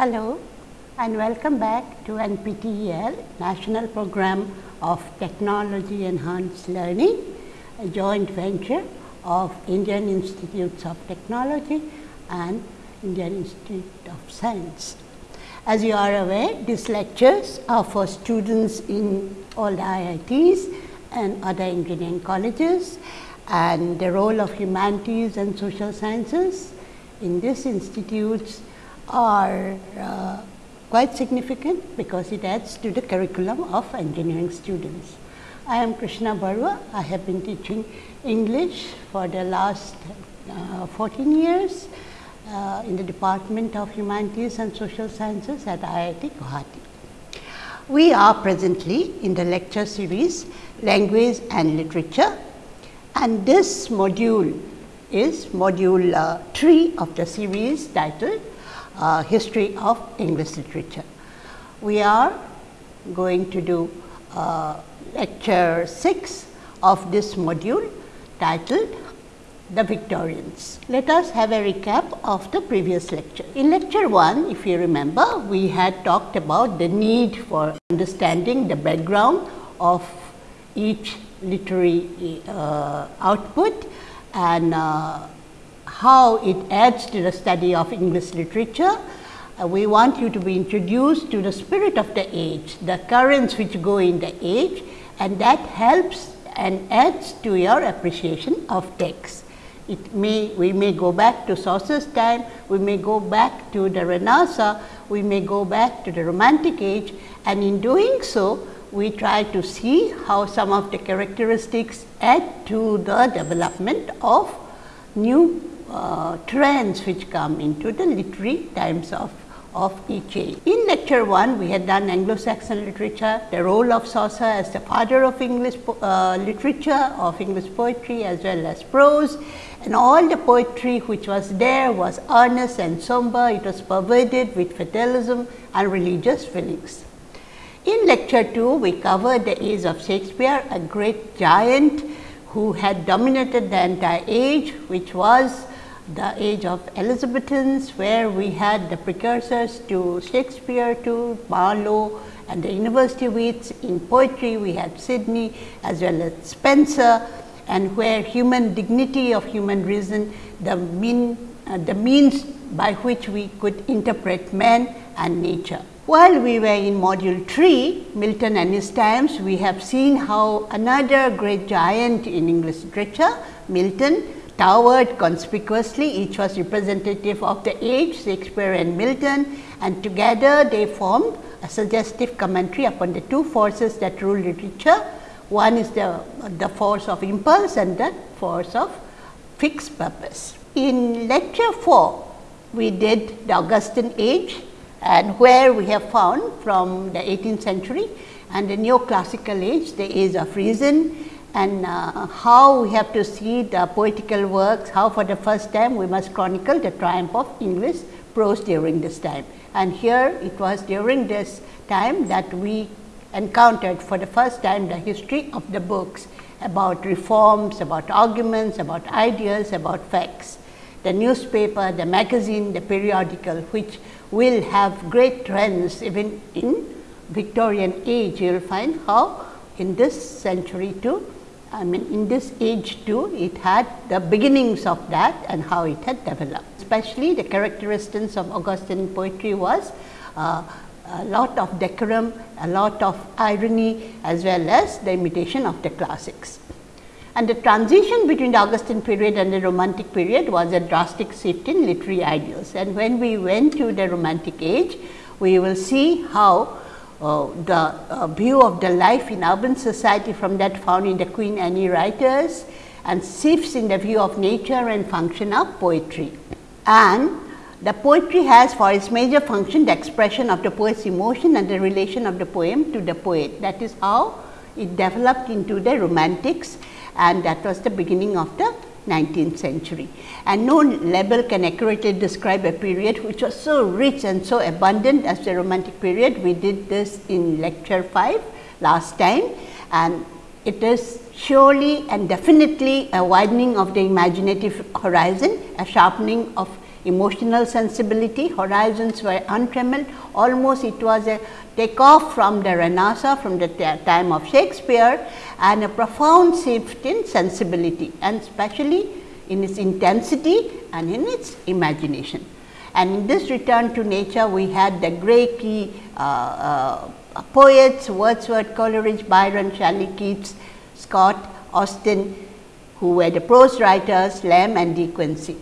Hello and welcome back to NPTEL National Program of Technology Enhanced Learning, a joint venture of Indian Institutes of Technology and Indian Institute of Science. As you are aware, these lectures are for students in all the IITs and other engineering colleges and the role of humanities and social sciences in these institutes are uh, quite significant because it adds to the curriculum of engineering students. I am Krishna Barua. I have been teaching English for the last uh, 14 years uh, in the Department of Humanities and Social Sciences at IIT Guwahati. We are presently in the lecture series Language and Literature and this module is module uh, 3 of the series titled uh, History of English Literature. We are going to do uh, lecture 6 of this module titled the Victorians. Let us have a recap of the previous lecture. In lecture 1, if you remember, we had talked about the need for understanding the background of each literary uh, output and uh, how it adds to the study of English literature. Uh, we want you to be introduced to the spirit of the age, the currents which go in the age and that helps and adds to your appreciation of text. It may, we may go back to Chaucer's time, we may go back to the Renaissance, we may go back to the Romantic age and in doing so, we try to see how some of the characteristics add to the development of new uh, trends which come into the literary times of, of each age. In lecture 1, we had done Anglo-Saxon literature, the role of Chaucer as the father of English uh, literature, of English poetry as well as prose and all the poetry which was there was earnest and somber, it was pervaded with fatalism and religious feelings. In lecture 2, we covered the age of Shakespeare, a great giant who had dominated the entire age, which was the age of Elizabethans, where we had the precursors to Shakespeare, to Marlowe and the university wits. In poetry, we had Sidney as well as Spenser and where human dignity of human reason, the mean, uh, the means by which we could interpret man and nature. While we were in module 3, Milton and his times, we have seen how another great giant in English literature, Milton, towered conspicuously, each was representative of the age, Shakespeare and Milton, and together they formed a suggestive commentary upon the two forces that rule literature. One is the, the force of impulse and the force of fixed purpose. In lecture 4, we did the Augustan age and where we have found from the 18th century and the neoclassical age, the age of reason and uh, how we have to see the poetical works, how for the first time we must chronicle the triumph of English prose during this time. And here it was during this time that we encountered for the first time the history of the books about reforms, about arguments, about ideas, about facts. The newspaper, the magazine, the periodical which will have great trends even in Victorian age. You will find how in this century too, I mean in this age too, it had the beginnings of that and how it had developed. Especially the characteristics of Augustan poetry was uh, a lot of decorum, a lot of irony as well as the imitation of the classics. And the transition between the Augustan period and the Romantic period was a drastic shift in literary ideals. And when we went to the Romantic age, we will see how uh, the uh, view of the life in urban society from that found in the Queen Anne writers and shifts in the view of nature and function of poetry. And the poetry has for its major function the expression of the poet's emotion and the relation of the poem to the poet. That is how it developed into the romantics and that was the beginning of the 19th century. And no label can accurately describe a period which was so rich and so abundant as the romantic period. We did this in lecture 5 last time and it is surely and definitely a widening of the imaginative horizon, a sharpening of emotional sensibility, horizons were untrammeled, almost it was a takeoff from the Renaissance, from the time of Shakespeare and a profound shift in sensibility and especially in its intensity and in its imagination. And in this return to nature, we had the great key uh, uh, poets Wordsworth, Coleridge, Byron, Shelley, Keats, Scott, Austen, who were the prose writers, Lamb and De Quincey.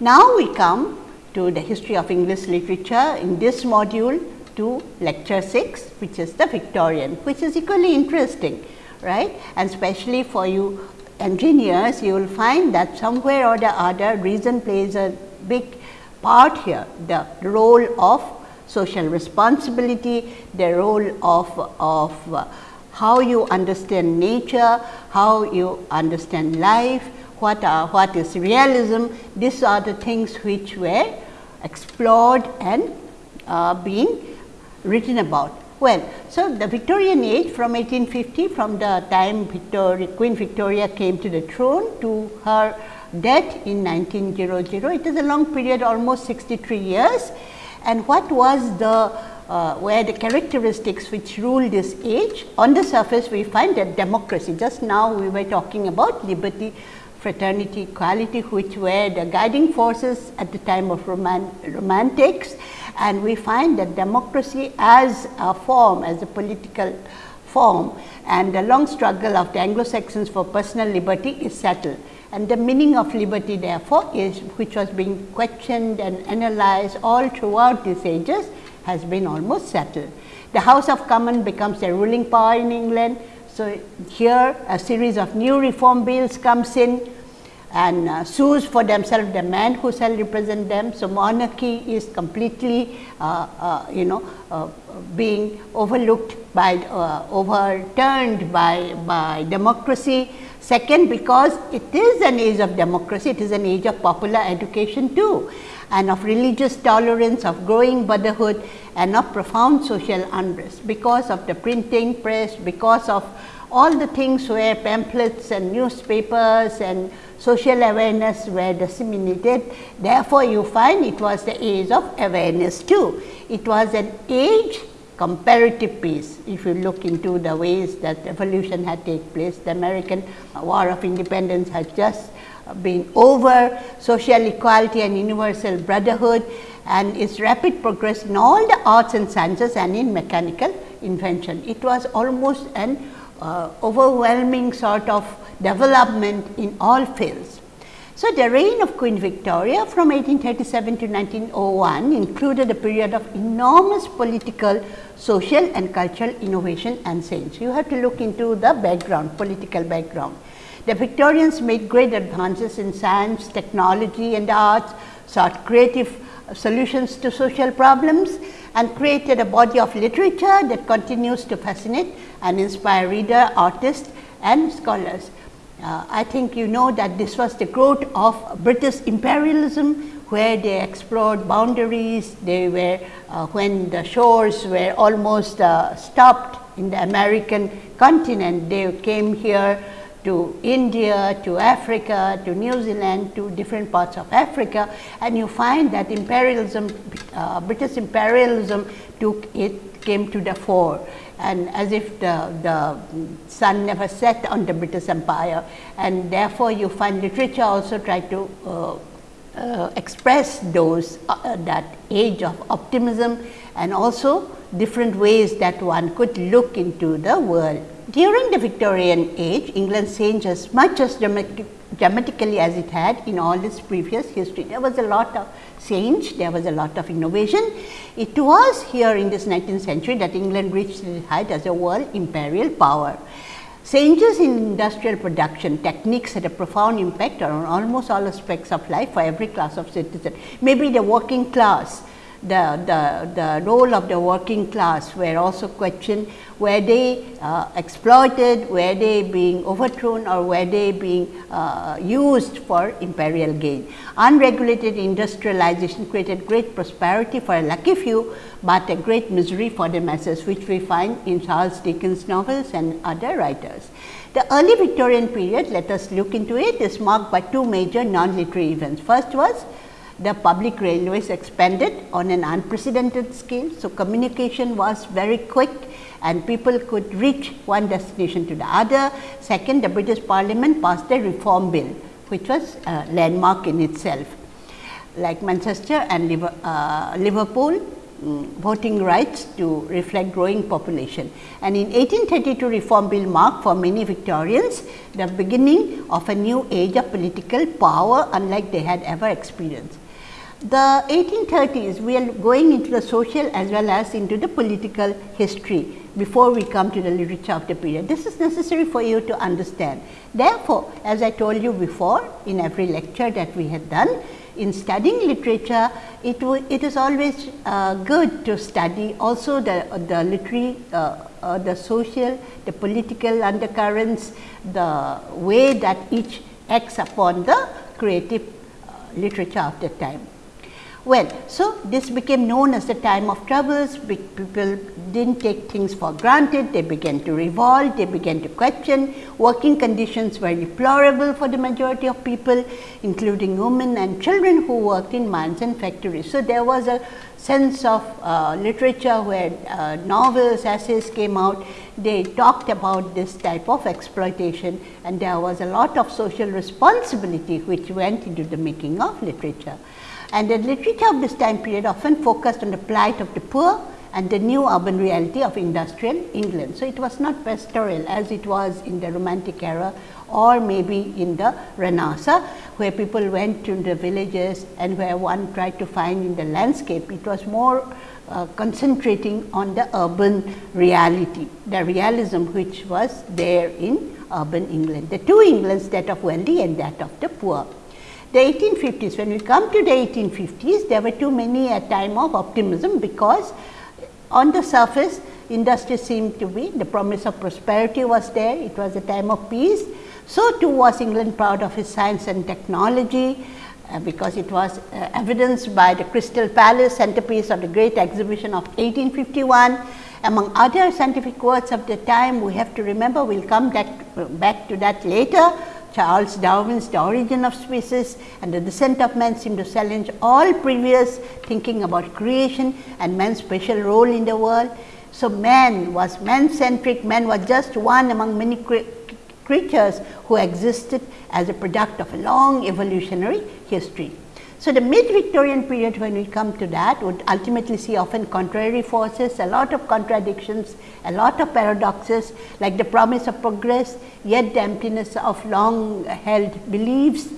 Now, we come to the history of English literature in this module to lecture 6, which is the Victorian, which is equally interesting, right? And especially for you engineers, you will find that somewhere or the other reason plays a big part here, the role of social responsibility, the role of, of uh, how you understand nature, how you understand life, what are what is realism. These are the things which were explored and uh, being written about. Well, so the Victorian age from 1850 from the time Victoria, Queen Victoria came to the throne to her death in 1900, it is a long period almost 63 years and what was the uh, were the characteristics which ruled this age. On the surface we find that democracy, just now we were talking about liberty, fraternity, equality which were the guiding forces at the time of roman romantics and we find that democracy as a form, as a political form and the long struggle of the Anglo-Saxons for personal liberty is settled. And the meaning of liberty therefore is which was being questioned and analyzed all throughout these ages has been almost settled. The House of Commons becomes the ruling power in England. So, here a series of new reform bills comes in and uh, sues for themselves the man who shall represent them. So, monarchy is completely uh, uh, you know uh, being overlooked by uh, overturned by, by democracy. Second, because it is an age of democracy, it is an age of popular education too and of religious tolerance, of growing brotherhood and of profound social unrest because of the printing press, because of all the things where pamphlets and newspapers and social awareness were disseminated. Therefore, you find it was the age of awareness too. It was an age comparative peace. If you look into the ways that revolution had taken place, the American War of Independence had just been over, social equality and universal brotherhood and its rapid progress in all the arts and sciences and in mechanical invention. It was almost an uh, overwhelming sort of development in all fields. So, the reign of Queen Victoria from 1837 to 1901 included a period of enormous political, social and cultural innovation and change. You have to look into the background, political background. The Victorians made great advances in science, technology and arts, sought creative solutions to social problems and created a body of literature that continues to fascinate and inspire reader, artists and scholars. Uh, I think you know that this was the growth of British imperialism where they explored boundaries, they were uh, when the shores were almost uh, stopped in the American continent, they came here to India, to Africa, to New Zealand, to different parts of Africa and you find that imperialism, uh, British imperialism took it came to the fore and as if the, the sun never set on the British Empire and therefore, you find literature also try to uh, uh, express those uh, that age of optimism and also different ways that one could look into the world. During the Victorian age, England changed as much as dramatic, dramatically as it had in all its previous history. There was a lot of change, there was a lot of innovation. It was here in this 19th century that England reached its height as a world imperial power. Changes in industrial production techniques had a profound impact on almost all aspects of life for every class of citizen. Maybe the working class the, the, the role of the working class were also questioned, were they uh, exploited, were they being overthrown or were they being uh, used for imperial gain. Unregulated industrialization created great prosperity for a lucky few, but a great misery for the masses which we find in Charles Dickens novels and other writers. The early Victorian period, let us look into it, is marked by two major non-literary events. First was the public railways expanded on an unprecedented scale. So, communication was very quick and people could reach one destination to the other. Second, the British parliament passed the reform bill, which was a landmark in itself. Like Manchester and uh, Liverpool, um, voting rights to reflect growing population. And in 1832 reform bill marked for many Victorians the beginning of a new age of political power unlike they had ever experienced. The 1830s we are going into the social as well as into the political history before we come to the literature of the period. This is necessary for you to understand. Therefore, as I told you before in every lecture that we had done, in studying literature, it, it is always uh, good to study also the, the literary, uh, uh, the social, the political undercurrents, the way that each acts upon the creative uh, literature of the time. Well, so this became known as the time of troubles, people didn't take things for granted, they began to revolt, they began to question, working conditions were deplorable for the majority of people, including women and children who worked in mines and factories. So, there was a sense of uh, literature where uh, novels, essays came out, they talked about this type of exploitation and there was a lot of social responsibility which went into the making of literature and the literature of this time period often focused on the plight of the poor and the new urban reality of industrial England. So, it was not pastoral as it was in the romantic era or maybe in the Renaissance, where people went to the villages and where one tried to find in the landscape. It was more uh, concentrating on the urban reality, the realism which was there in urban England. The two Englands that of wealthy and that of the poor the 1850s, when we come to the 1850s, there were too many a time of optimism, because on the surface industry seemed to be the promise of prosperity was there, it was a time of peace. So, too was England proud of its science and technology, uh, because it was uh, evidenced by the Crystal Palace centerpiece of the great exhibition of 1851. Among other scientific works of the time, we have to remember, we will come back, back to that later, Charles Darwin's The Origin of Species and The Descent of Man seem to challenge all previous thinking about creation and man's special role in the world. So, man was man centric, man was just one among many cre creatures who existed as a product of a long evolutionary history. So, the mid Victorian period when we come to that would ultimately see often contrary forces, a lot of contradictions, a lot of paradoxes like the promise of progress, yet the emptiness of long held beliefs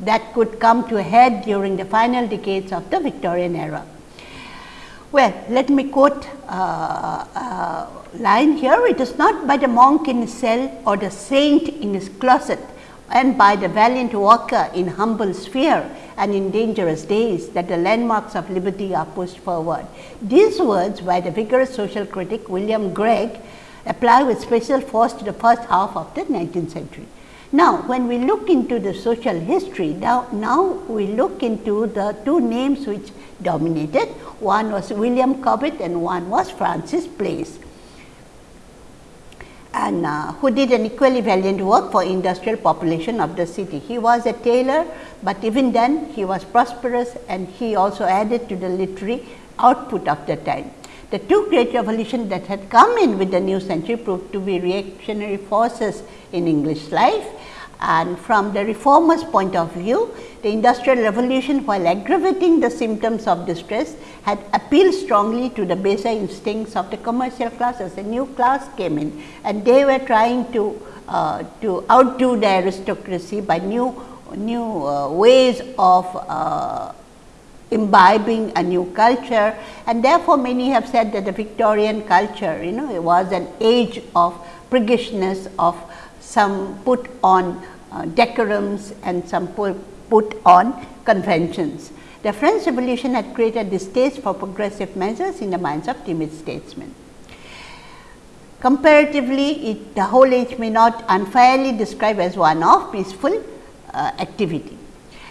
that could come to a head during the final decades of the Victorian era. Well, let me quote uh, uh, line here, it is not by the monk in his cell or the saint in his closet and by the valiant worker in humble sphere and in dangerous days that the landmarks of liberty are pushed forward. These words by the vigorous social critic William Gregg apply with special force to the first half of the 19th century. Now, when we look into the social history, now, now we look into the two names which dominated. One was William Cobbett and one was Francis Place and uh, who did an equally valiant work for industrial population of the city. He was a tailor, but even then he was prosperous and he also added to the literary output of the time. The two great revolutions that had come in with the new century proved to be reactionary forces in English life and from the reformers point of view, the industrial revolution while aggravating the symptoms of distress had appealed strongly to the baser instincts of the commercial classes. A new class came in and they were trying to, uh, to outdo the aristocracy by new, new uh, ways of uh, imbibing a new culture and therefore, many have said that the Victorian culture you know it was an age of priggishness of some put on uh, decorums and some put on conventions. The French Revolution had created distaste for progressive measures in the minds of timid statesmen. Comparatively, it, the whole age may not unfairly describe as one of peaceful uh, activity.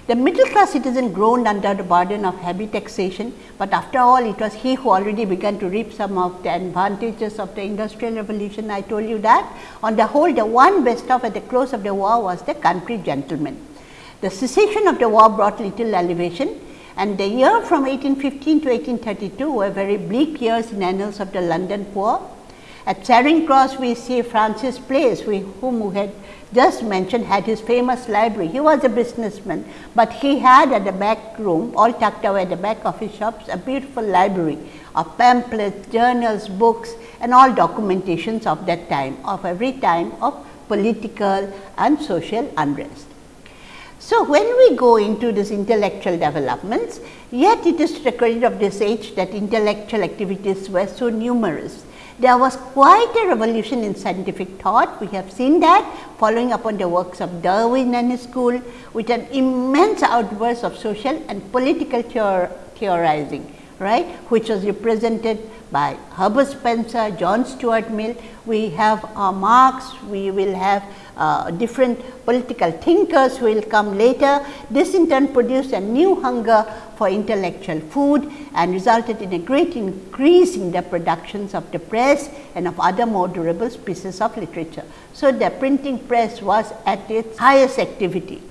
The middle class citizen groaned under the burden of heavy taxation, but after all it was he who already began to reap some of the advantages of the industrial revolution. I told you that. On the whole, the one best off at the close of the war was the country gentleman. The cessation of the war brought little elevation and the year from 1815 to 1832 were very bleak years in annals of the London poor. At Charing Cross, we see Francis Place, we, whom we had just mentioned had his famous library. He was a businessman, but he had at the back room, all tucked away at the back of his shops, a beautiful library of pamphlets, journals, books and all documentations of that time, of every time of political and social unrest. So, when we go into this intellectual developments, yet it is credit of this age that intellectual activities were so numerous there was quite a revolution in scientific thought. We have seen that following upon the works of Darwin and his school with an immense outburst of social and political theor theorizing, right, which was represented by Herbert Spencer, John Stuart Mill. We have uh, Marx, we will have uh, different political thinkers who will come later. This in turn produced a new hunger for intellectual food and resulted in a great increase in the productions of the press and of other more durable pieces of literature. So, the printing press was at its highest activity.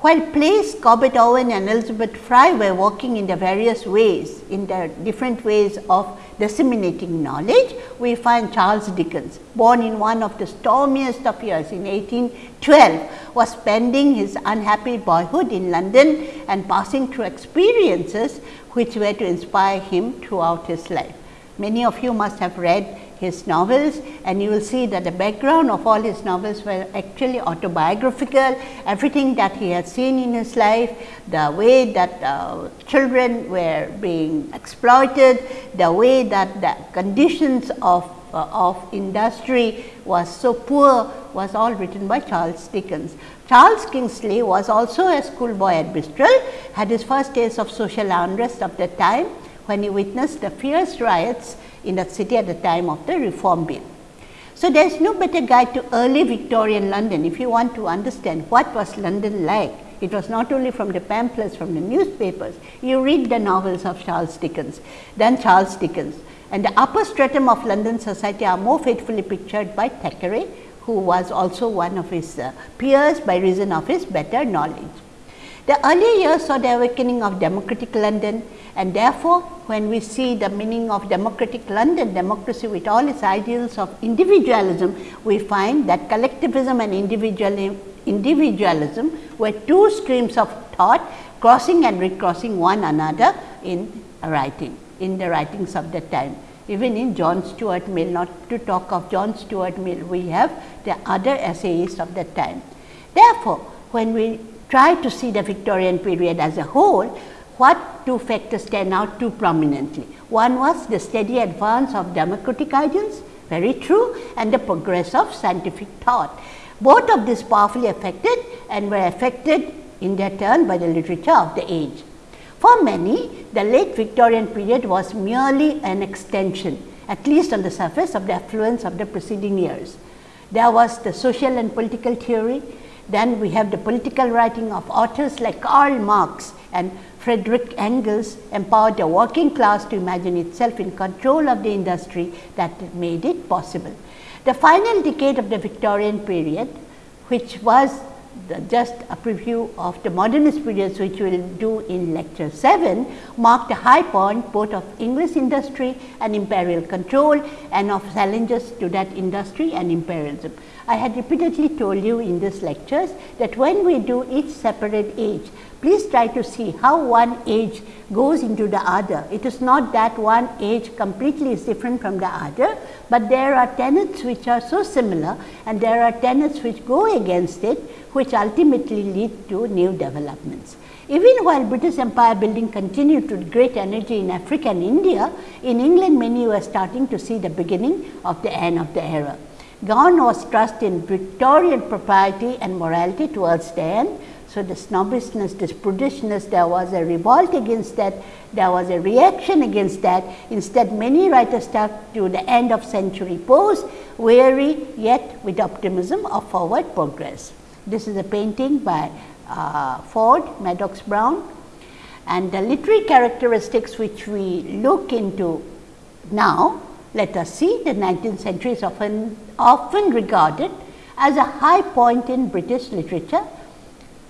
While Place, Cobbett Owen and Elizabeth Fry were working in the various ways, in the different ways of disseminating knowledge, we find Charles Dickens, born in one of the stormiest of years in 1812, was spending his unhappy boyhood in London and passing through experiences which were to inspire him throughout his life. Many of you must have read his novels and you will see that the background of all his novels were actually autobiographical, everything that he had seen in his life, the way that uh, children were being exploited, the way that the conditions of, uh, of industry was so poor was all written by Charles Dickens. Charles Kingsley was also a schoolboy at Bristol, had his first taste of social unrest of the time when he witnessed the fierce riots in that city at the time of the reform bill. So, there is no better guide to early Victorian London if you want to understand what was London like. It was not only from the pamphlets from the newspapers, you read the novels of Charles Dickens, then Charles Dickens and the upper stratum of London society are more faithfully pictured by Thackeray who was also one of his uh, peers by reason of his better knowledge. The early years saw the awakening of democratic London and therefore, when we see the meaning of democratic London, democracy with all its ideals of individualism, we find that collectivism and individualism were two streams of thought crossing and recrossing one another in writing, in the writings of the time. Even in John Stuart Mill, not to talk of John Stuart Mill, we have the other essayists of that time. Therefore, when we try to see the Victorian period as a whole, what two factors stand out too prominently. One was the steady advance of democratic ideals, very true, and the progress of scientific thought. Both of these powerfully affected and were affected in their turn by the literature of the age. For many, the late Victorian period was merely an extension, at least on the surface, of the affluence of the preceding years. There was the social and political theory, then we have the political writing of authors like Karl Marx and Frederick Engels empowered the working class to imagine itself in control of the industry that made it possible. The final decade of the Victorian period, which was the, just a preview of the modernist periods which we will do in lecture 7 marked a high point both of English industry and imperial control and of challenges to that industry and imperialism. I had repeatedly told you in these lectures that when we do each separate age, please try to see how one age goes into the other. It is not that one age completely is different from the other, but there are tenets which are so similar and there are tenets which go against it which ultimately lead to new developments. Even while British empire building continued with great energy in Africa and India, in England many were starting to see the beginning of the end of the era. Gone was trust in Victorian propriety and morality towards the end. So, the snobbishness, this prudishness, there was a revolt against that, there was a reaction against that. Instead, many writers stuck to the end of century pose, weary yet with optimism of forward progress. This is a painting by uh, Ford, Madox Brown and the literary characteristics which we look into now let us see the 19th century is often, often regarded as a high point in British literature.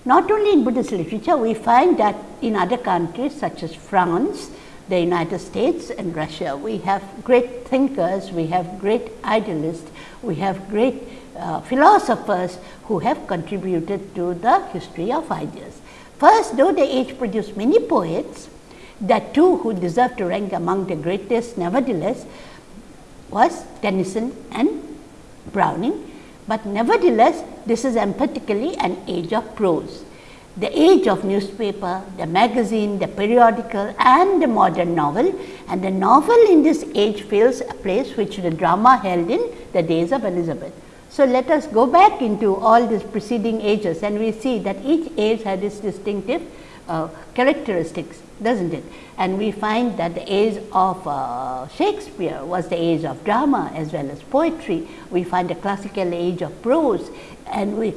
Not only in British literature, we find that in other countries such as France, the United States and Russia. We have great thinkers, we have great idealists, we have great uh, philosophers who have contributed to the history of ideas. First, though the age produced many poets, the two who deserve to rank among the greatest nevertheless was Tennyson and Browning, but nevertheless this is emphatically an age of prose the age of newspaper, the magazine, the periodical and the modern novel and the novel in this age fills a place which the drama held in the days of Elizabeth. So, let us go back into all these preceding ages and we see that each age had its distinctive uh, characteristics does not it. And we find that the age of uh, Shakespeare was the age of drama as well as poetry. We find the classical age of prose and we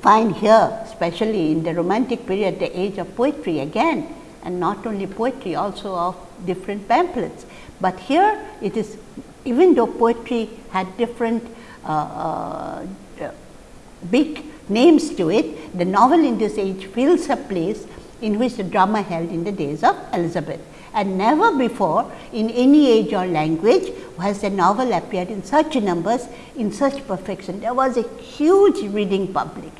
find here especially in the romantic period the age of poetry again and not only poetry also of different pamphlets. But here it is even though poetry had different uh, uh, big names to it, the novel in this age fills a place in which the drama held in the days of Elizabeth. And never before in any age or language has a novel appeared in such numbers in such perfection. There was a huge reading public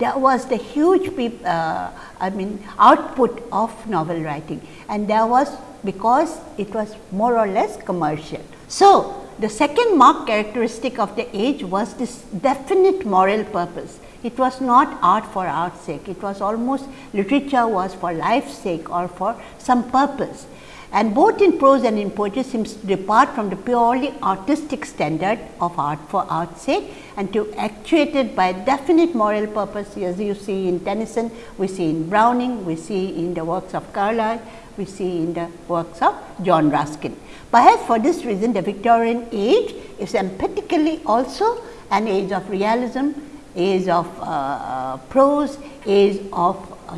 there was the huge uh, I mean output of novel writing and there was because it was more or less commercial. So, the second marked characteristic of the age was this definite moral purpose. It was not art for art's sake, it was almost literature was for life's sake or for some purpose and both in prose and in poetry seems to depart from the purely artistic standard of art for art's sake and to actuate it by a definite moral purpose as you see in Tennyson, we see in Browning, we see in the works of Carlyle, we see in the works of John Ruskin. Perhaps for this reason the Victorian age is emphatically also an age of realism, age of uh, uh, prose, is of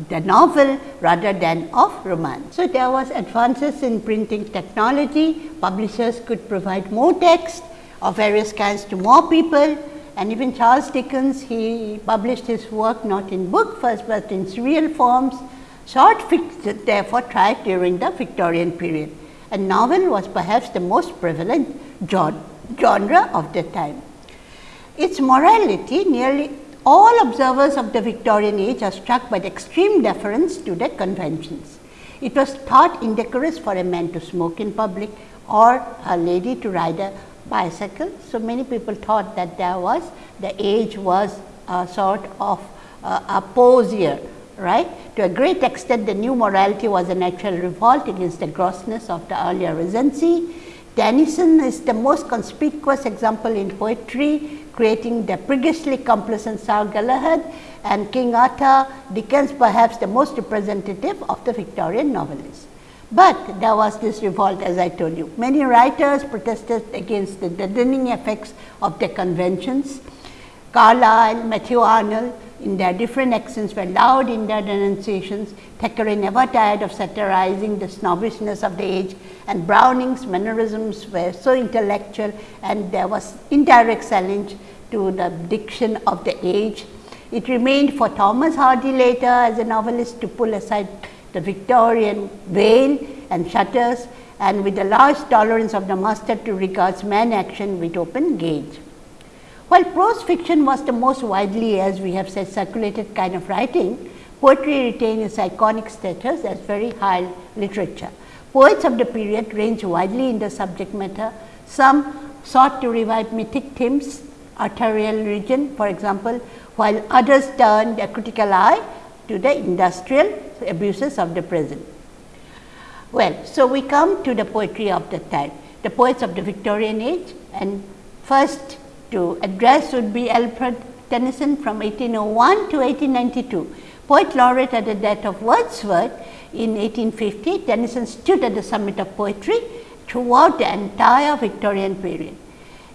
the novel rather than of romance. So, there was advances in printing technology, publishers could provide more text of various kinds to more people and even Charles Dickens he published his work not in book first, but in serial forms. Short fiction therefore thrived during the Victorian period and novel was perhaps the most prevalent genre of the time. Its morality nearly all observers of the Victorian age are struck by the extreme deference to the conventions. It was thought indecorous for a man to smoke in public or a lady to ride a bicycle. So, many people thought that there was the age was a sort of uh, a posier right. To a great extent the new morality was a natural revolt against the grossness of the earlier regency. Tennyson is the most conspicuous example in poetry creating the priggishly complacent Sir Galahad and King Arthur, Dickens perhaps the most representative of the Victorian novelists. But there was this revolt as I told you. Many writers protested against the deadening effects of the conventions. Carlyle, Matthew Arnold in their different accents were loud in their denunciations. Thackeray never tired of satirizing the snobbishness of the age and Browning's mannerisms were so intellectual and there was indirect challenge to the diction of the age. It remained for Thomas Hardy later as a novelist to pull aside the Victorian veil and shutters and with a large tolerance of the master to regard man action with open gaze. While prose fiction was the most widely as we have said circulated kind of writing, poetry retained its iconic status as very high literature. Poets of the period ranged widely in the subject matter. Some sought to revive mythic themes, Arthurian legend for example, while others turned a critical eye to the industrial abuses of the present. Well, so we come to the poetry of the time, the poets of the Victorian age and first to address would be Alfred Tennyson from 1801 to 1892. Poet laureate at the death of Wordsworth in 1850, Tennyson stood at the summit of poetry throughout the entire Victorian period.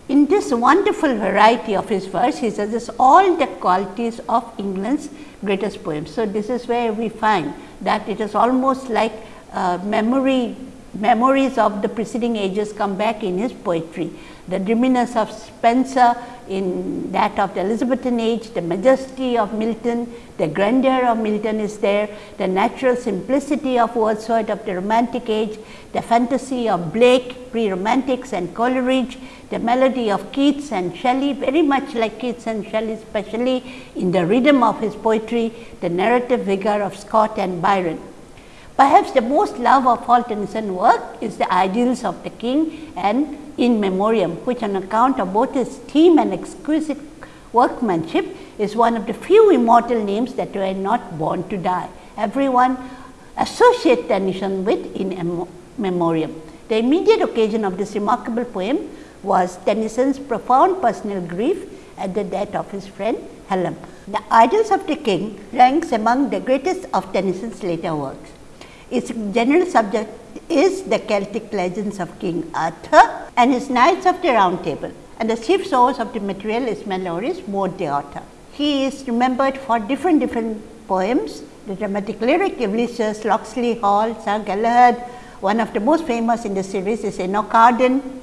In this wonderful variety of his verse, he possesses all the qualities of England's greatest poems. So, this is where we find that it is almost like uh, memory memories of the preceding ages come back in his poetry. The dreaminess of Spenser in that of the Elizabethan age, the majesty of Milton, the grandeur of Milton is there, the natural simplicity of Wordsworth of the romantic age, the fantasy of Blake, pre-romantics and Coleridge, the melody of Keats and Shelley, very much like Keats and Shelley, especially in the rhythm of his poetry, the narrative vigor of Scott and Byron. Perhaps the most love of all Tennyson work is the Idylls of the King and In Memoriam, which on account of both his theme and exquisite workmanship is one of the few immortal names that were not born to die. Everyone associates Tennyson with In Memoriam. The immediate occasion of this remarkable poem was Tennyson's profound personal grief at the death of his friend Hallam. The Idylls of the King ranks among the greatest of Tennyson's later works. Its general subject is the Celtic legends of King Arthur and his Knights of the Round Table and the chief source of the material is Malory's Morte d'Arthur. He is remembered for different different poems, the dramatic lyric, Ulysses, Locksley Hall, Sir Galahad, one of the most famous in the series is Enoch Arden,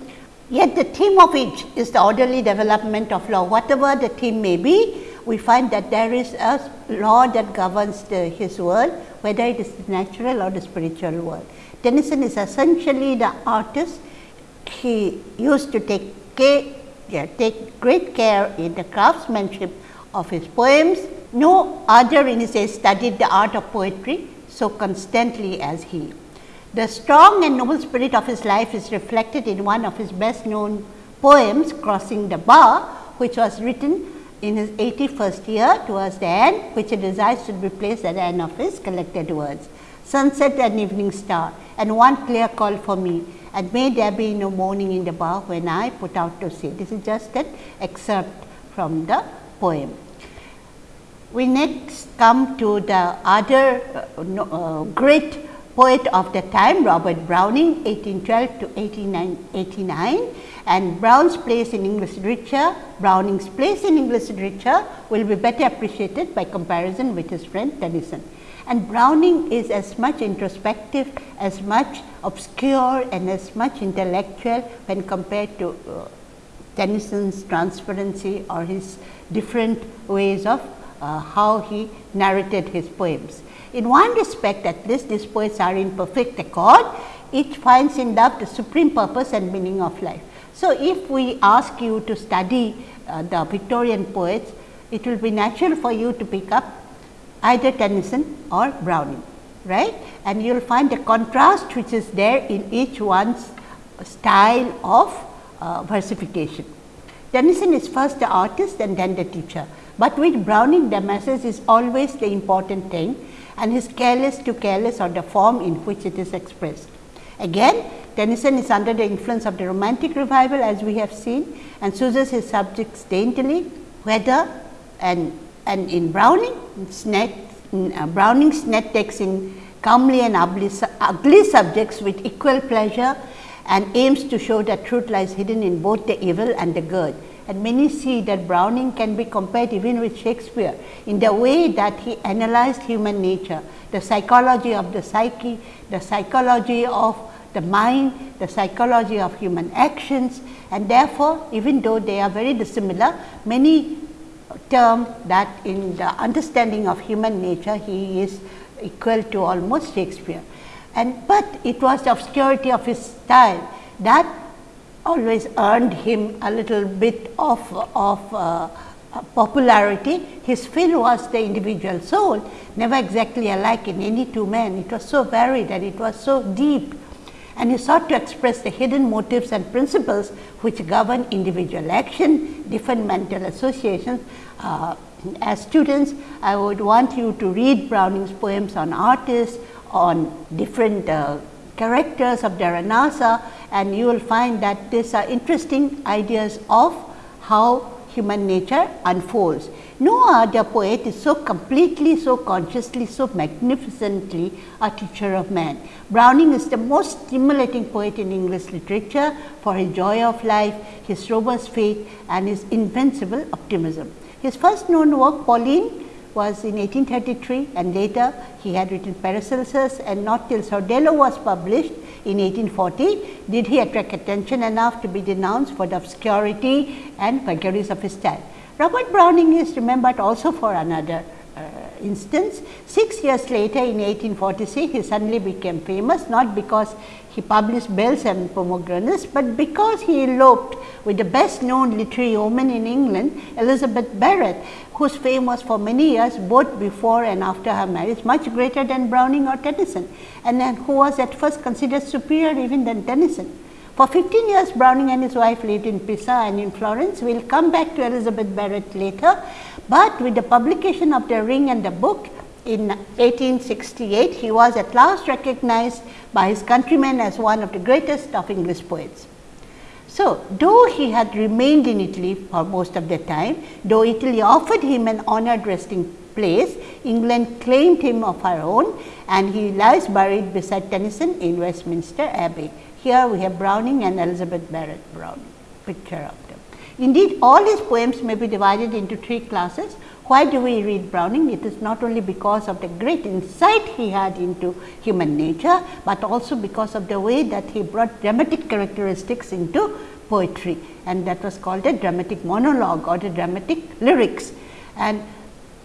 Yet the theme of each is the orderly development of law. Whatever the theme may be, we find that there is a law that governs the, his world, whether it is the natural or the spiritual world. Tennyson is essentially the artist. He used to take care, yeah, take great care in the craftsmanship of his poems. No other in his age studied the art of poetry so constantly as he. The strong and noble spirit of his life is reflected in one of his best known poems, Crossing the Bar, which was written in his 81st year towards the end, which he desires should be placed at the end of his collected words. Sunset and evening star, and one clear call for me, and may there be no mourning in the bar when I put out to sea. This is just an excerpt from the poem. We next come to the other uh, uh, great poet of the time Robert Browning 1812 to 1889 and Brown's place in English literature, Browning's place in English literature will be better appreciated by comparison with his friend Tennyson. And Browning is as much introspective, as much obscure and as much intellectual when compared to uh, Tennyson's transparency or his different ways of uh, how he narrated his poems. In one respect at least these poets are in perfect accord, each finds in love the supreme purpose and meaning of life. So, if we ask you to study uh, the Victorian poets, it will be natural for you to pick up either Tennyson or Browning, right. And you will find the contrast which is there in each one's style of uh, versification. Tennyson is first the artist and then the teacher, but with Browning the message is always the important thing and his careless to careless or the form in which it is expressed. Again Tennyson is under the influence of the romantic revival as we have seen and chooses his subjects daintily whether and, and in Browning, uh, Browning's net takes in comely and ugly, ugly subjects with equal pleasure and aims to show that truth lies hidden in both the evil and the good. And many see that Browning can be compared even with Shakespeare in the way that he analyzed human nature, the psychology of the psyche, the psychology of the mind, the psychology of human actions and therefore, even though they are very dissimilar, many term that in the understanding of human nature he is equal to almost Shakespeare. And but it was the obscurity of his style that always earned him a little bit of, of uh, popularity. His fill was the individual soul, never exactly alike in any two men. It was so varied and it was so deep and he sought to express the hidden motives and principles which govern individual action, different mental associations. Uh, as students, I would want you to read Browning's poems on artists, on different uh, characters of the Renaissance and you will find that these are interesting ideas of how human nature unfolds. No other poet is so completely, so consciously, so magnificently a teacher of man. Browning is the most stimulating poet in English literature for his joy of life, his robust faith and his invincible optimism. His first known work Pauline was in 1833 and later he had written Paracelsus and not till Sordello was published in 1840 did he attract attention enough to be denounced for the obscurity and vagaries of his style. Robert Browning is remembered also for another uh, instance. Six years later in 1846, he suddenly became famous not because he published Bells and Pomegranates, but because he eloped with the best known literary woman in England, Elizabeth Barrett, whose fame was for many years both before and after her marriage much greater than Browning or Tennyson, and then who was at first considered superior even than Tennyson. For 15 years, Browning and his wife lived in Pisa and in Florence. We will come back to Elizabeth Barrett later, but with the publication of The Ring and the Book, in 1868, he was at last recognized by his countrymen as one of the greatest of English poets. So, though he had remained in Italy for most of the time, though Italy offered him an honored resting place, England claimed him of her own and he lies buried beside Tennyson in Westminster Abbey. Here we have Browning and Elizabeth Barrett Browning, picture of them. Indeed, all his poems may be divided into three classes. Why do we read Browning? It is not only because of the great insight he had into human nature, but also because of the way that he brought dramatic characteristics into poetry and that was called a dramatic monologue or the dramatic lyrics. And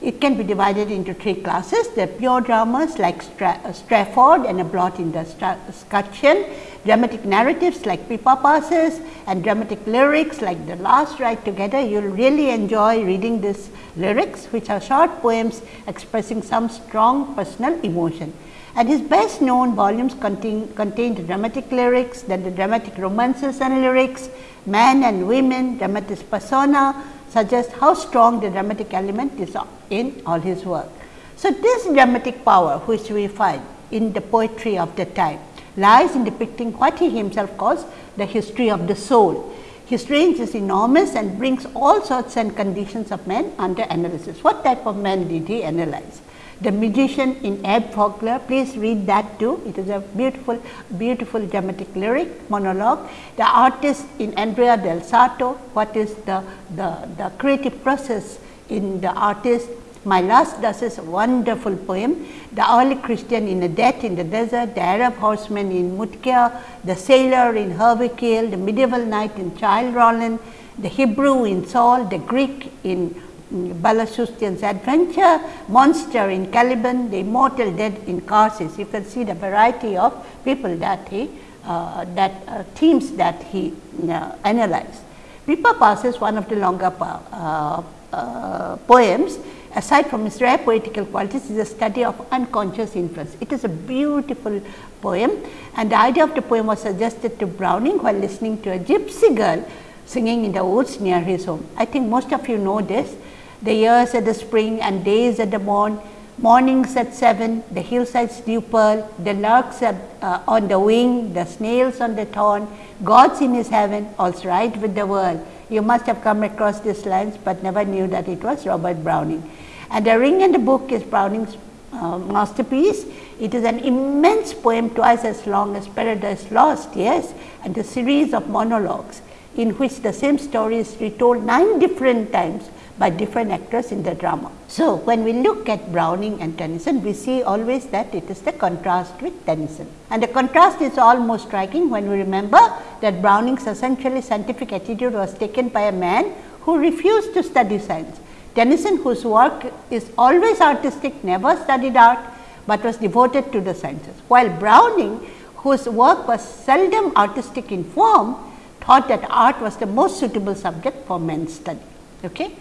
it can be divided into three classes, the pure dramas like Stra Strafford and a blot in the scutcheon, dramatic narratives like Pippa Passes and dramatic lyrics like The Last Ride Together. You will really enjoy reading these lyrics which are short poems expressing some strong personal emotion. And his best known volumes contain, contained dramatic lyrics, then the dramatic romances and lyrics, men and women, dramatis persona, suggest how strong the dramatic element is in all his work. So, this dramatic power which we find in the poetry of the time lies in depicting what he himself calls the history of the soul. His range is enormous and brings all sorts and conditions of men under analysis. What type of men did he analyze? The Magician in Abt Vogler, please read that too. It is a beautiful, beautiful dramatic lyric monologue. The artist in Andrea del Sarto, what is the, the, the creative process in the artist my Last Duchess is a wonderful poem. The early Christian in a death in the desert, the Arab horseman in Muleykeh, the sailor in Hervé Riel, the medieval knight in Childe Roland, the Hebrew in Saul, the Greek in Balaustion's adventure, monster in Caliban, the immortal dead in Karshish. You can see the variety of people that he, uh, that uh, themes that he uh, analyzed. Pippa Passes one of the longer uh, uh, poems aside from its rare poetical qualities is a study of unconscious influence. It is a beautiful poem and the idea of the poem was suggested to Browning while listening to a gypsy girl singing in the woods near his home. I think most of you know this. The years at the spring and days at the morn, mornings at 7, the hillsides dew pearl, the larks at, uh, on the wing, the snails on the thorn, God's in his heaven, all's right with the world. You must have come across these lines, but never knew that it was Robert Browning. And The Ring and the Book is Browning's uh, masterpiece. It is an immense poem twice as long as Paradise Lost, yes, and a series of monologues in which the same story is retold nine different times by different actors in the drama. So, when we look at Browning and Tennyson, we see always that it is the contrast with Tennyson. And the contrast is almost striking when we remember that Browning's essentially scientific attitude was taken by a man who refused to study science. Tennyson, whose work is always artistic, never studied art, but was devoted to the sciences. While Browning, whose work was seldom artistic in form, thought that art was the most suitable subject for men's study. Okay?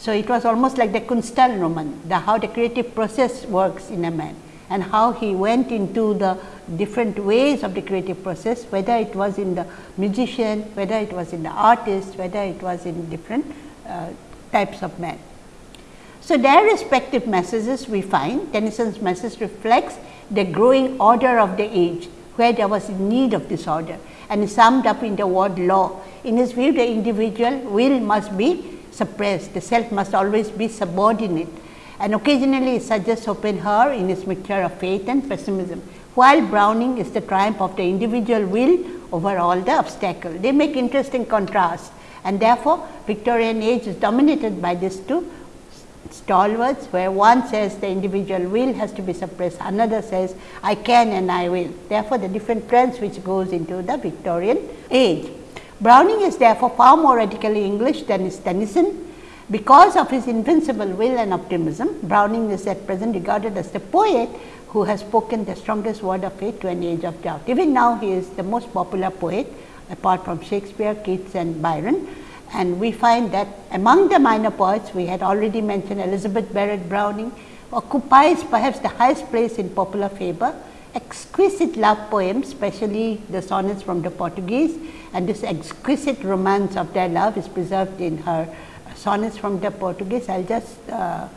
So, it was almost like the Künstlerroman, the how the creative process works in a man and how he went into the different ways of the creative process, whether it was in the musician, whether it was in the artist, whether it was in different uh, types of men. So, their respective messages we find Tennyson's message reflects the growing order of the age, where there was need of this order and summed up in the word law. In his view, the individual will must be suppressed, the self must always be subordinate and occasionally suggests Schopenhauer in his mixture of faith and pessimism, while Browning is the triumph of the individual will over all the obstacle. They make interesting contrasts and therefore, Victorian age is dominated by these two stalwarts where one says the individual will has to be suppressed, another says I can and I will. Therefore, the different trends which goes into the Victorian age. Browning is therefore far more radically English than is Tennyson. Because of his invincible will and optimism, Browning is at present regarded as the poet who has spoken the strongest word of faith to an age of doubt. Even now, he is the most popular poet apart from Shakespeare, Keats and Byron. And we find that among the minor poets, we had already mentioned Elizabeth Barrett Browning occupies perhaps the highest place in popular favor. Exquisite love poems, especially the sonnets from the Portuguese and this exquisite romance of their love is preserved in her sonnets from the Portuguese. I will just uh,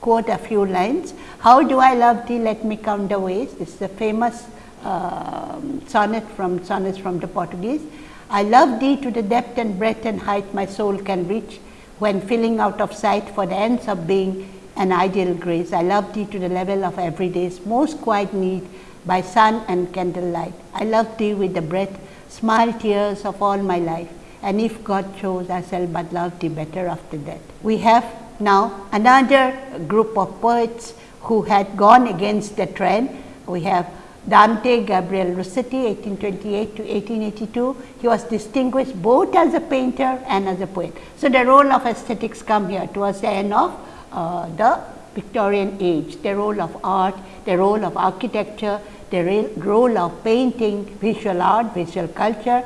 quote a few lines. How do I love thee? Let me count the ways. This is a famous uh, sonnet from sonnets from the Portuguese. I love thee to the depth and breadth and height my soul can reach when filling out of sight for the ends of being an ideal grace. I love thee to the level of everyday's most quiet need by sun and candlelight. I love thee with the breath, smile tears of all my life and if God chose I shall but love thee better after death. We have now another group of poets who had gone against the trend. We have Dante Gabriel Rossetti 1828 to 1882. He was distinguished both as a painter and as a poet. So, the role of aesthetics come here towards the end of uh, the Victorian age, the role of art, the role of architecture, the role of painting, visual art, visual culture,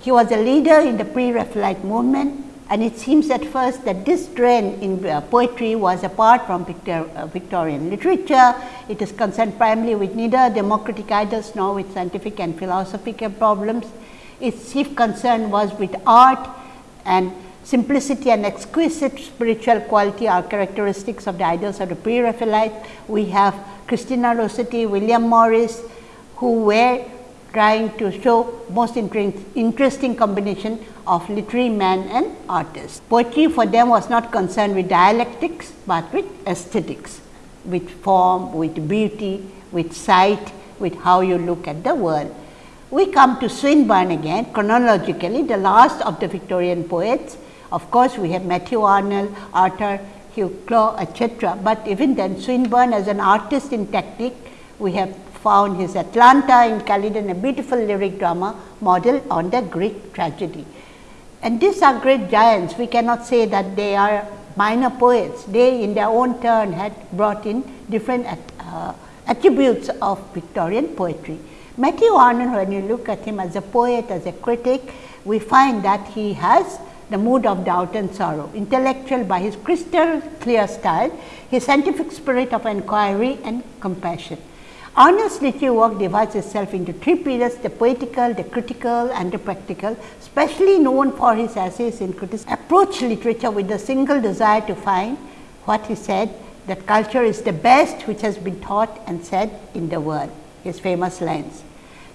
he was a leader in the pre-Raphaelite movement and it seems at first that this trend in uh, poetry was apart from Victor, uh, Victorian literature. It is concerned primarily with neither democratic ideals nor with scientific and philosophical problems. Its chief concern was with art and simplicity and exquisite spiritual quality are characteristics of the ideals of the pre-Raphaelite. We have Christina Rossetti, William Morris, who were trying to show most interesting combination of literary man and artist. Poetry for them was not concerned with dialectics, but with aesthetics, with form, with beauty, with sight, with how you look at the world. We come to Swinburne again chronologically the last of the Victorian poets. Of course, we have Matthew Arnold, Arthur Hugh Clough, etc., but even then Swinburne as an artist in technique, we have found his Atalanta in Calydon, a beautiful lyric drama model on the Greek tragedy. And these are great giants, we cannot say that they are minor poets, they in their own turn had brought in different uh, attributes of Victorian poetry. Matthew Arnold, when you look at him as a poet, as a critic, we find that he has the mood of doubt and sorrow, intellectual by his crystal clear style, his scientific spirit of inquiry and compassion. Arnold's literary work divides itself into three periods, the poetical, the critical and the practical, specially known for his essays in criticism, approach literature with the single desire to find what he said that culture is the best which has been taught and said in the world, his famous lines.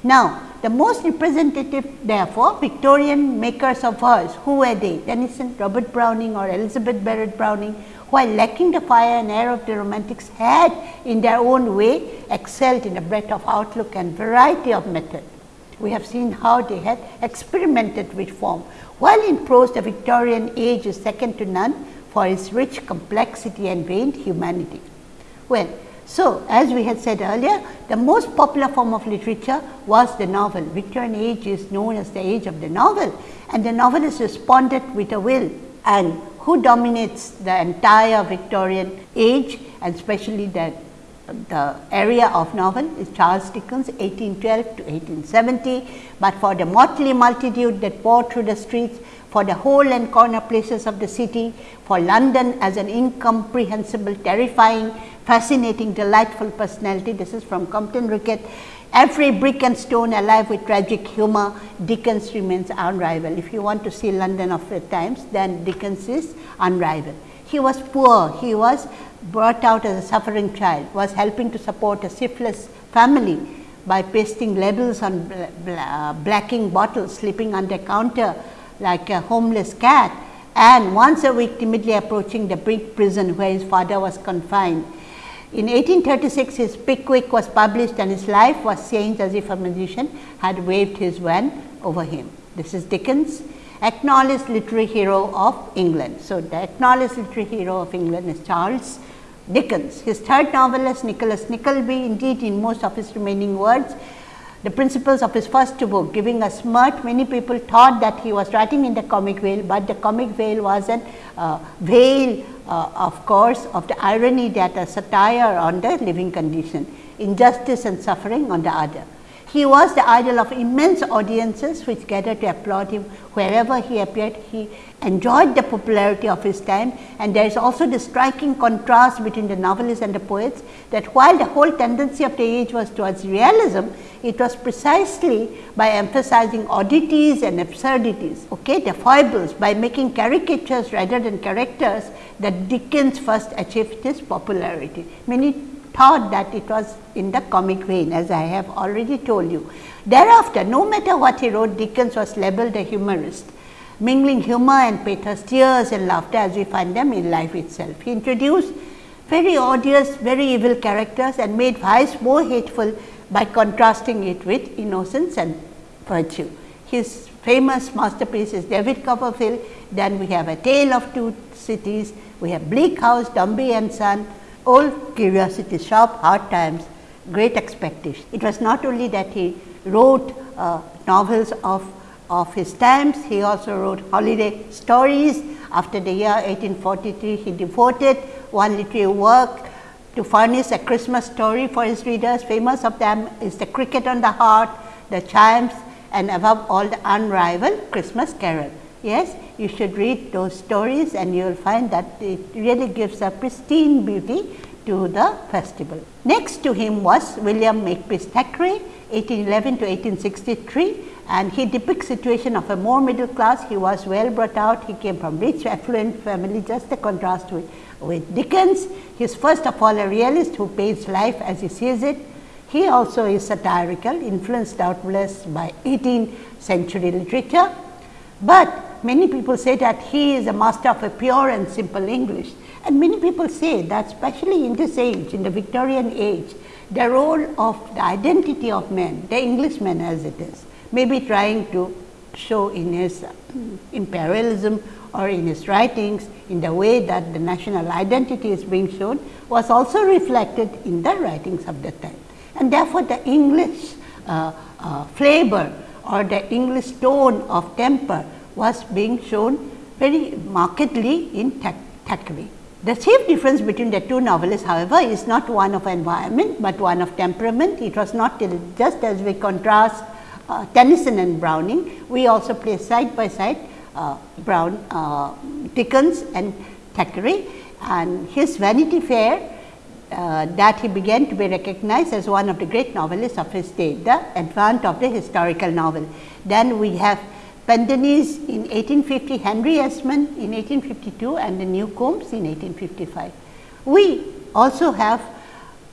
Now, the most representative therefore Victorian makers of verse, who were they? Tennyson, Robert Browning or Elizabeth Barrett Browning while lacking the fire and air of the romantics had in their own way excelled in a breadth of outlook and variety of method. We have seen how they had experimented with form, while in prose the Victorian age is second to none for its rich complexity and veined humanity. Well, so as we had said earlier, the most popular form of literature was the novel. Victorian age is known as the age of the novel and the novelist responded with a will and who dominates the entire Victorian age and especially the, the area of novel is Charles Dickens 1812 to 1870, but for the motley multitude that poured through the streets, for the hole and corner places of the city, for London as an incomprehensible, terrifying, fascinating, delightful personality. This is from Compton Rickett Every brick and stone alive with tragic humor, Dickens remains unrivaled. If you want to see London of the times, then Dickens is unrivaled. He was poor, he was brought out as a suffering child, was helping to support a syphilis family by pasting labels on blacking bottles, sleeping under counter like a homeless cat. And once a week timidly approaching the big prison where his father was confined. In 1836, his Pickwick was published and his life was changed as if a magician had waved his wand over him. This is Dickens acknowledged literary hero of England. So, the acknowledged literary hero of England is Charles Dickens. His third novel is Nicholas Nickleby, indeed in most of his remaining words, the principles of his first book giving a smirk. Many people thought that he was writing in the comic veil, but the comic veil was a uh, veil uh, of course of the irony that a satire on the living condition, injustice and suffering on the other. He was the idol of immense audiences which gathered to applaud him wherever he appeared. He enjoyed the popularity of his time and there is also the striking contrast between the novelists and the poets that while the whole tendency of the age was towards realism, it was precisely by emphasizing oddities and absurdities, okay, the foibles by making caricatures rather than characters that Dickens first achieved his popularity. Many thought that it was in the comic vein as I have already told you. Thereafter, no matter what he wrote, Dickens was labeled a humorist, mingling humor and pathos, tears and laughter as we find them in life itself. He introduced very odious, very evil characters and made vice more hateful by contrasting it with innocence and virtue. His famous masterpiece is David Copperfield, then we have A Tale of Two Cities, we have Bleak House, Dombey and Son, Old Curiosity Shop, Hard Times, Great Expectation. It was not only that he wrote uh, novels of, of his times, he also wrote holiday stories. After the year 1843, he devoted one literary work to furnish a Christmas story for his readers. Famous of them is The Cricket on the Hearth, The Chimes and above all the unrivaled Christmas Carol. Yes, you should read those stories and you will find that it really gives a pristine beauty to the festival. Next to him was William Makepeace Thackeray 1811 to 1863 and he depicts situation of a more middle class. He was well brought out, he came from rich affluent family just a contrast with, with Dickens. He is first of all a realist who paints life as he sees it. He also is satirical influenced doubtless by 18th century literature, but many people say that he is a master of a pure and simple English. And many people say that especially in this age, in the Victorian age, the role of the identity of men, the Englishman as it is, may be trying to show in his imperialism or in his writings in the way that the national identity is being shown was also reflected in the writings of the time. And therefore, the English uh, uh, flavor or the English tone of temper was being shown very markedly in Thackeray. The chief difference between the two novelists however, is not one of environment, but one of temperament. It was not just as we contrast uh, Tennyson and Browning, we also place side by side uh, Brown, uh, Dickens and Thackeray and his Vanity Fair uh, that he began to be recognized as one of the great novelists of his day, the advent of the historical novel. Then we have Pendennis in 1850, Henry Esmond in 1852 and the Newcomes in 1855. We also have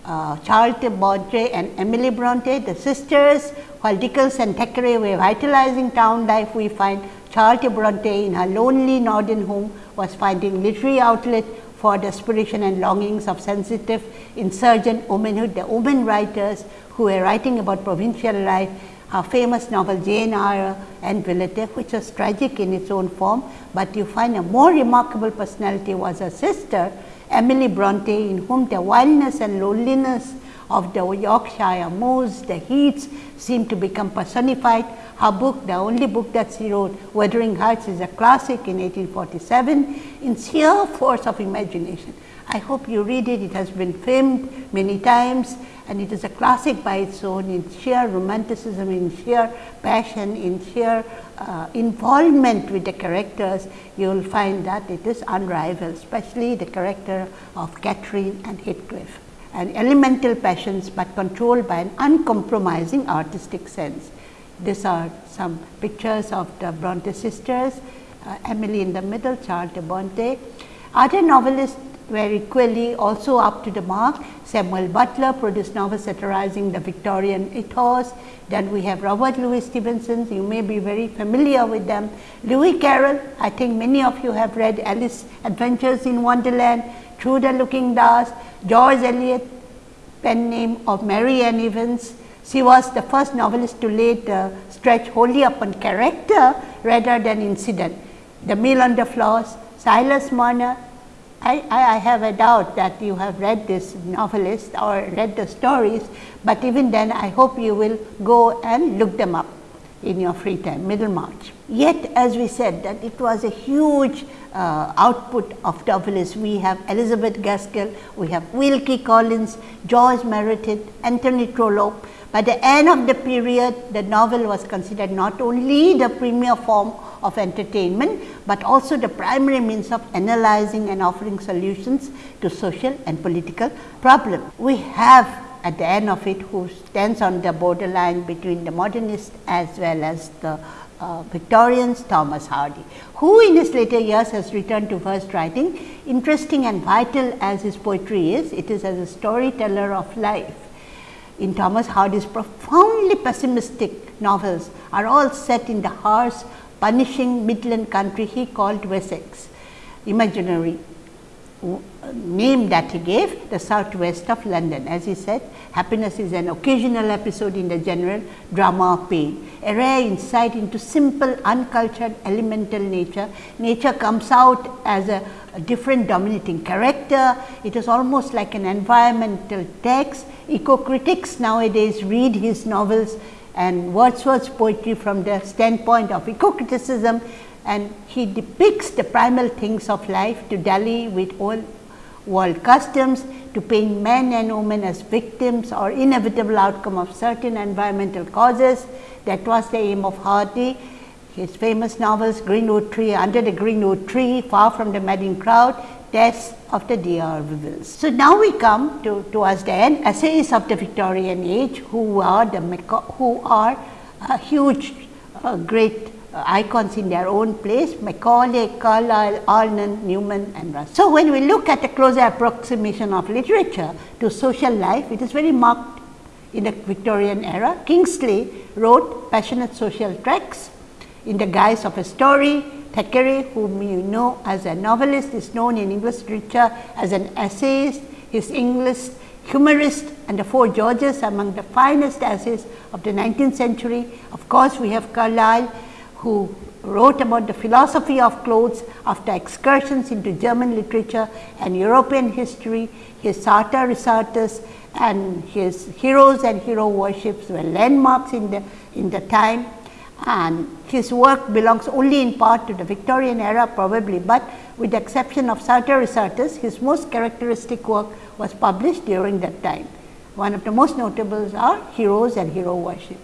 uh, Charlotte Bronte and Emily Bronte, the sisters, while Dickens and Thackeray were vitalizing town life, we find Charlotte Bronte in her lonely northern home was finding literary outlet for the aspiration and longings of sensitive insurgent womanhood, the women writers who were writing about provincial life her famous novel Jane Eyre and Villette which was tragic in its own form, but you find a more remarkable personality was her sister Emily Bronte in whom the wildness and loneliness of the Yorkshire moors, the heats seem to become personified. Her book, the only book that she wrote, Wuthering Heights is a classic in 1847 in sheer force of imagination. I hope you read it, it has been filmed many times and it is a classic by its own in sheer romanticism, in sheer passion, in sheer uh, involvement with the characters, you will find that it is unrivaled, especially the character of Catherine and Heathcliff and elemental passions, but controlled by an uncompromising artistic sense. These are some pictures of the Bronte sisters, uh, Emily in the middle, Charlotte Bronte. Other novelists were equally also up to the mark. Samuel Butler produced novels satirizing the Victorian ethos. Then we have Robert Louis Stevenson, you may be very familiar with them. Lewis Carroll, I think many of you have read Alice Adventures in Wonderland, Through the Looking Glass, George Eliot, pen name of Mary Ann Evans. She was the first novelist to lay the stretch wholly upon character rather than incident. The Mill on the Floss, Silas Marner, I, I, have a doubt that you have read this novelist or read the stories, but even then I hope you will go and look them up in your free time, Middlemarch. Yet as we said that it was a huge uh, output of novelists. We have Elizabeth Gaskell, we have Wilkie Collins, George Meredith, Anthony Trollope. By the end of the period, the novel was considered not only the premier form of entertainment, but also the primary means of analyzing and offering solutions to social and political problems. We have at the end of it who stands on the borderline between the modernist as well as the uh, Victorians Thomas Hardy, who in his later years has returned to verse writing. Interesting and vital as his poetry is, it is as a storyteller of life. In Thomas Hardy's profoundly pessimistic novels are all set in the harsh punishing midland country he called Wessex, imaginary name that he gave the southwest of London. As he said, happiness is an occasional episode in the general drama of pain, a rare insight into simple, uncultured, elemental nature. Nature comes out as a, a different dominating character. It is almost like an environmental text. Eco critics nowadays read his novels and Wordsworth's poetry from the standpoint of eco-criticism and he depicts the primal things of life to dally with all world customs, to paint men and women as victims or inevitable outcome of certain environmental causes. That was the aim of Hardy. His famous novels Greenwood Tree, Under the Greenwood Tree, Far from the Madding Crowd, Tess of the D'Urbervilles. So, now we come to towards the end essays of the Victorian age who are the who are a huge uh, great uh, icons in their own place Macaulay, Carlyle, Allen, Newman and Russ. So, when we look at a closer approximation of literature to social life, it is very marked in the Victorian era. Kingsley wrote passionate social tracts in the guise of a story Thackeray, whom you know as a novelist, is known in English literature as an essayist. His English humorist and the Four Georges among the finest essays of the 19th century. Of course, we have Carlyle, who wrote about the philosophy of clothes after excursions into German literature and European history. His Sartor Resartus and his heroes and hero worships were landmarks in the, in the time and his work belongs only in part to the Victorian era probably, but with the exception of Sartor Resartus, his most characteristic work was published during that time. One of the most notables are Heroes and Hero Worship.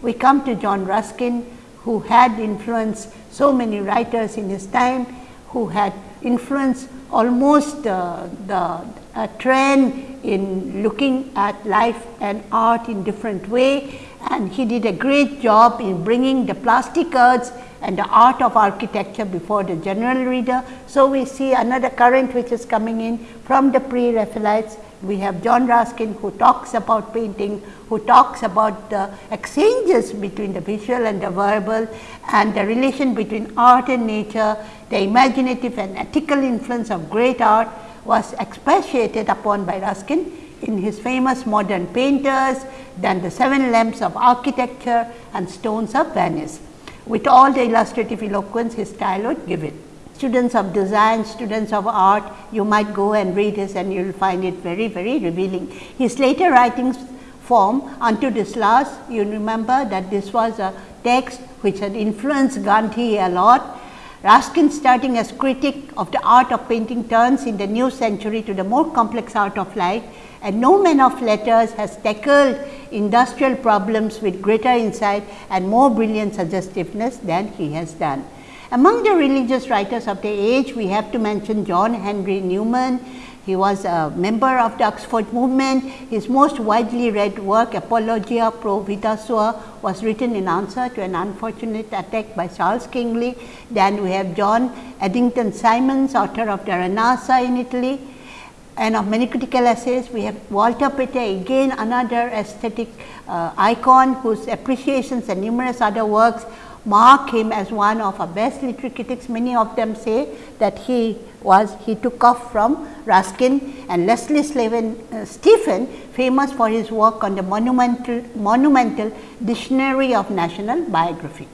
We come to John Ruskin, who had influenced so many writers in his time, who had influenced almost uh, the trend in looking at life and art in different way and he did a great job in bringing the plastic arts and the art of architecture before the general reader. So, we see another current which is coming in from the pre-Raphaelites. We have John Ruskin who talks about painting, who talks about the exchanges between the visual and the verbal and the relation between art and nature, the imaginative and ethical influence of great art was expatiated upon by Ruskin in his famous modern painters, then the seven lamps of architecture and stones of Venice. With all the illustrative eloquence his style would give it. Students of design, students of art, you might go and read this and you will find it very, very revealing. His later writings form unto this last, you remember that this was a text which had influenced Gandhi a lot Ruskin starting as critic of the art of painting turns in the new century to the more complex art of life and no man of letters has tackled industrial problems with greater insight and more brilliant suggestiveness than he has done. Among the religious writers of the age, we have to mention John Henry Newman, he was a member of the Oxford movement. His most widely read work, Apologia Pro Vita Sua, was written in answer to an unfortunate attack by Charles Kingsley. Then we have John Addington Symonds, author of the Renaissance in Italy and of many critical essays. We have Walter Pater, again another aesthetic uh, icon whose appreciations and numerous other works mark him as one of our best literary critics. Many of them say that he was he took off from Ruskin and Leslie Slaven, uh, Stephen famous for his work on the monumental, monumental Dictionary of National Biography.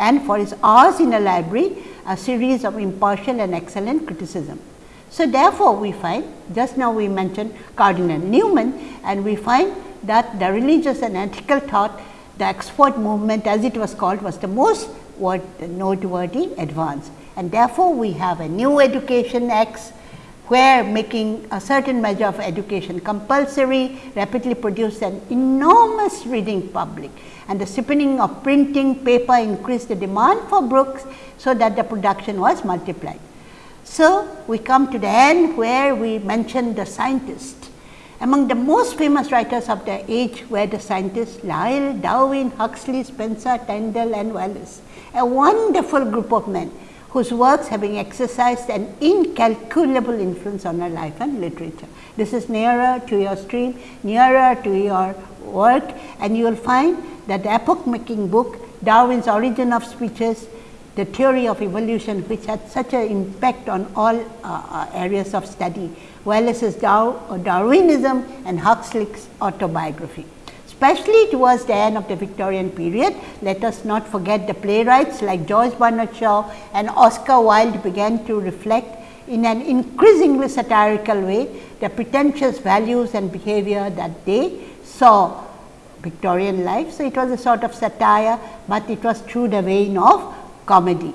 and for his hours in a library a series of impartial and excellent criticism. So, therefore, we find just now we mentioned Cardinal Newman and we find that the religious and ethical thought the Oxford movement as it was called was the most noteworthy advance and therefore, we have a new education Acts where making a certain measure of education compulsory rapidly produced an enormous reading public and the steepening of printing paper increased the demand for books. So, that the production was multiplied. So, we come to the end where we mention the scientist. Among the most famous writers of the age were the scientists Lyell, Darwin, Huxley, Spencer, Tyndall and Wallace, a wonderful group of men whose works having exercised an incalculable influence on our life and literature. This is nearer to your stream, nearer to your work and you will find that the epoch making book Darwin's Origin of Species, the theory of evolution which had such an impact on all uh, uh areas of study, Wallace's Darwinism and Huxley's autobiography especially towards the end of the Victorian period. Let us not forget the playwrights like George Bernard Shaw and Oscar Wilde began to reflect in an increasingly satirical way the pretentious values and behavior that they saw Victorian life. So, it was a sort of satire, but it was through the vein of comedy.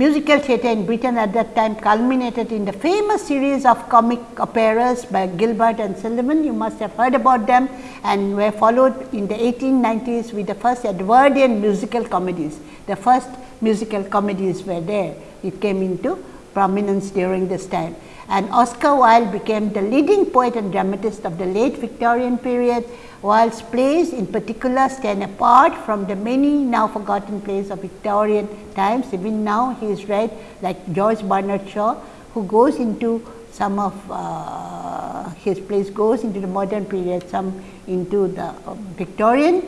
Musical theatre in Britain at that time culminated in the famous series of comic operas by Gilbert and Sullivan. You must have heard about them and were followed in the 1890s with the first Edwardian musical comedies. The first musical comedies were there. It came into prominence during this time. And Oscar Wilde became the leading poet and dramatist of the late Victorian period Wilde's plays in particular stand apart from the many now forgotten plays of Victorian times. Even now he is read like George Bernard Shaw who goes into some of uh, his plays goes into the modern period, some into the uh, Victorian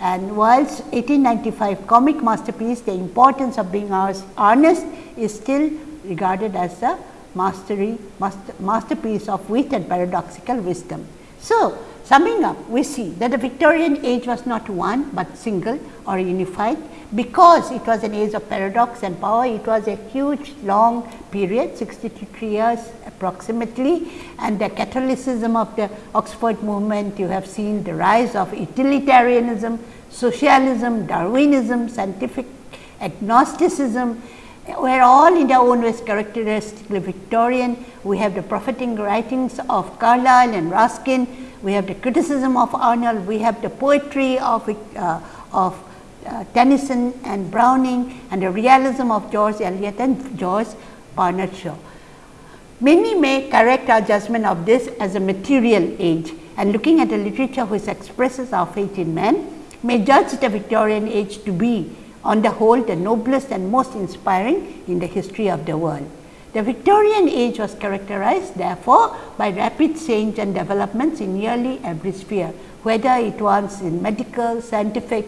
and Wilde's 1895 comic masterpiece, The Importance of Being Earnest is still regarded as a mastery, master, masterpiece of wit and paradoxical wisdom. So, Summing up, we see that the Victorian age was not one, but single or unified because it was an age of paradox and power. It was a huge long period 63 years approximately and the Catholicism of the Oxford movement you have seen the rise of utilitarianism, socialism, Darwinism, scientific agnosticism were all in their own ways characteristically Victorian. We have the prophetic writings of Carlyle and Ruskin we have the criticism of Arnold, we have the poetry of, uh, of uh, Tennyson and Browning and the realism of George Eliot and George Bernard Shaw. Many may correct our judgment of this as a material age and looking at the literature which expresses our faith in man may judge the Victorian age to be on the whole the noblest and most inspiring in the history of the world. The Victorian age was characterized therefore by rapid change and developments in nearly every sphere, whether it was in medical, scientific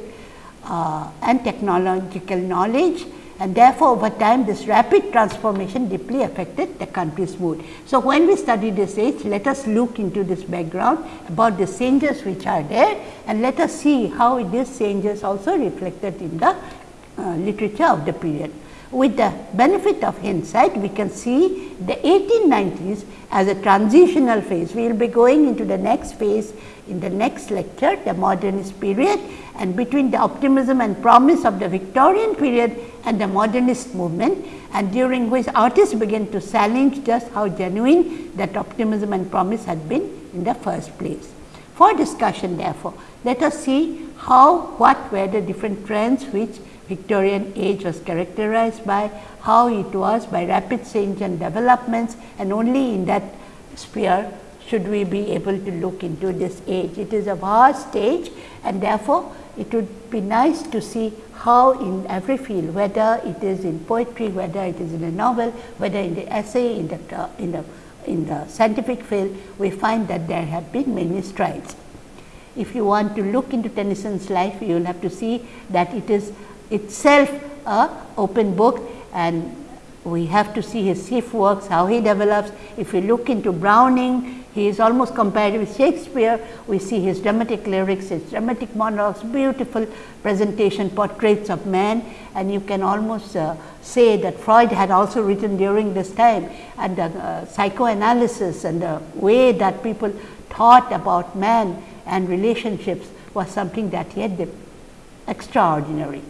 uh, and technological knowledge and therefore, over time this rapid transformation deeply affected the country's mood. So, when we study this age, let us look into this background about the changes which are there and let us see how these changes also reflected in the Uh, literature of the period with the benefit of hindsight, we can see the 1890s as a transitional phase. We will be going into the next phase in the next lecture, the modernist period and between the optimism and promise of the Victorian period and the modernist movement and during which artists began to challenge just how genuine that optimism and promise had been in the first place. For discussion therefore, let us see how, what were the different trends which Victorian age was characterized by how it was by rapid change and developments and only in that sphere should we be able to look into this age. It is a vast age and therefore, it would be nice to see how in every field whether it is in poetry, whether it is in a novel, whether in the essay, in the, in the, in the scientific field, we find that there have been many strides. If you want to look into Tennyson's life, you will have to see that it is itself a open book and we have to see his chief works, how he develops. If we look into Browning, He is almost compared with Shakespeare. We see his dramatic lyrics, his dramatic monologues, beautiful presentation portraits of man and you can almost uh, say that Freud had also written during this time and the uh, psychoanalysis and the way that people thought about man and relationships was something that he had extraordinary.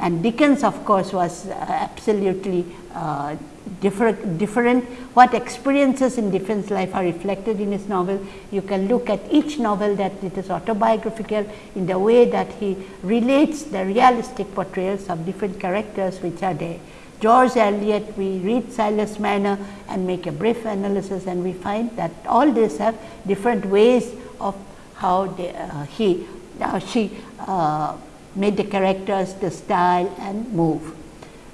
And Dickens of course, was uh, absolutely uh, different, different. What experiences in Dickens life are reflected in his novel. You can look at each novel that it is autobiographical in the way that he relates the realistic portrayals of different characters which are there. George Eliot, we read Silas Marner and make a brief analysis and we find that all these have different ways of how they, uh, he, uh, she uh, made the characters, the style and move.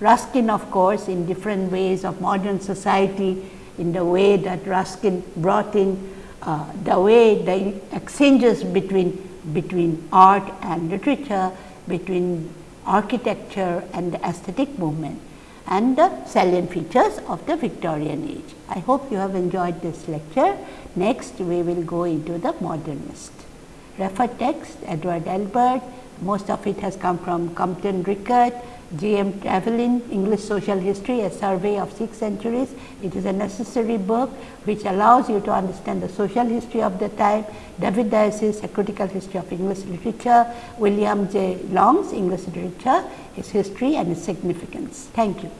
Ruskin of course, in different ways of modern society, in the way that Ruskin brought in uh, the way the exchanges between, between art and literature, between architecture and the aesthetic movement and the salient features of the Victorian age. I hope you have enjoyed this lecture. Next, we will go into the modernist. Refer text Edward Albert, most of it has come from Compton Rickett, J.M. Trevelyan, English Social History, A Survey of Six Centuries. It is a necessary book which allows you to understand the social history of the time, David Daiches, A Critical History of English Literature, William J. Long's English Literature, Its History and Its Significance. Thank you.